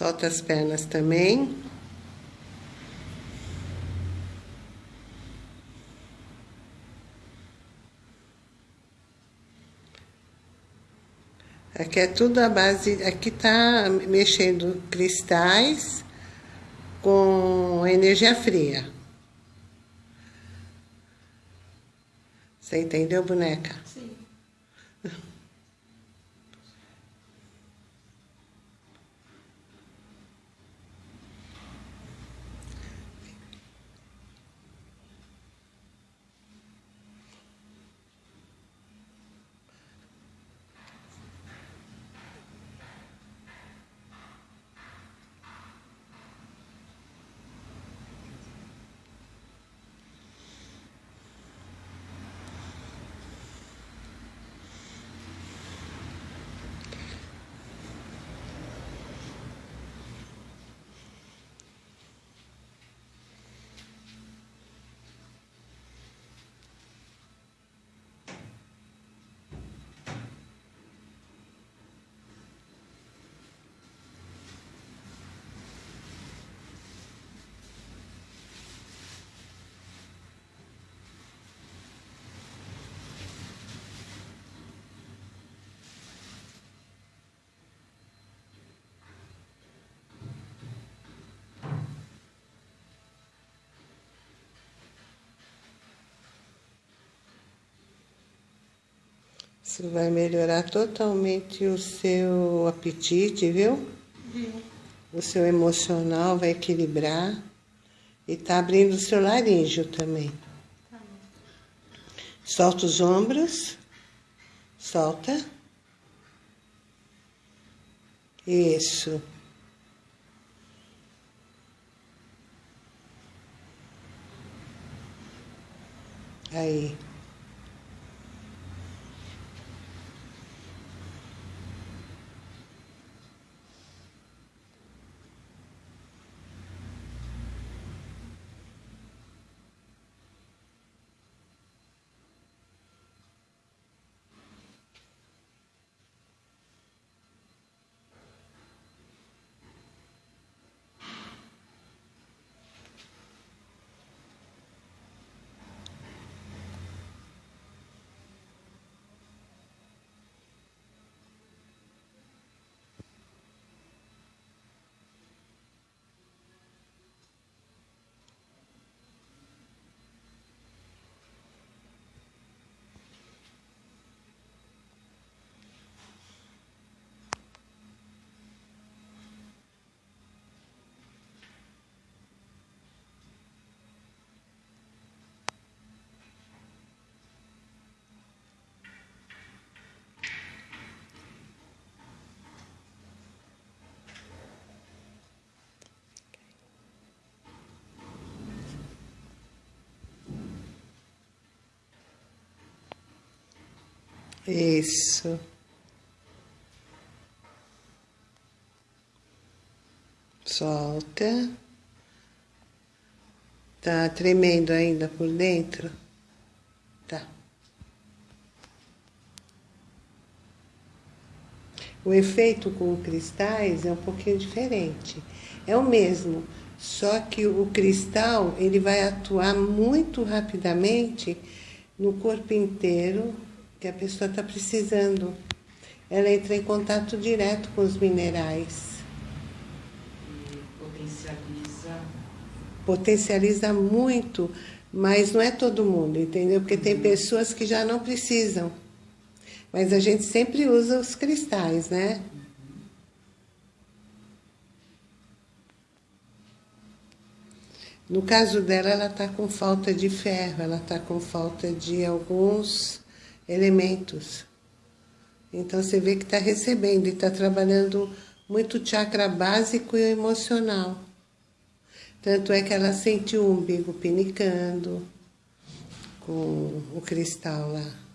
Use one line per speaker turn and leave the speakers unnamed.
Solta as pernas também. Aqui é tudo a base, aqui tá mexendo cristais com energia fria. Você entendeu, boneca?
Sim.
Isso vai melhorar totalmente o seu apetite, viu?
Viu?
O seu emocional vai equilibrar. E tá abrindo o seu laríngeo também.
Tá.
Solta os ombros. Solta. Isso. Aí. Isso. Solta. Tá tremendo ainda por dentro? Tá. O efeito com cristais é um pouquinho diferente. É o mesmo, só que o cristal ele vai atuar muito rapidamente no corpo inteiro que a pessoa está precisando. Ela entra em contato direto com os minerais.
E potencializa.
Potencializa muito, mas não é todo mundo, entendeu? Porque tem pessoas que já não precisam. Mas a gente sempre usa os cristais, né? No caso dela, ela está com falta de ferro, ela está com falta de alguns elementos. Então você vê que está recebendo e está trabalhando muito chakra básico e emocional. Tanto é que ela sentiu o umbigo pinicando com o cristal lá.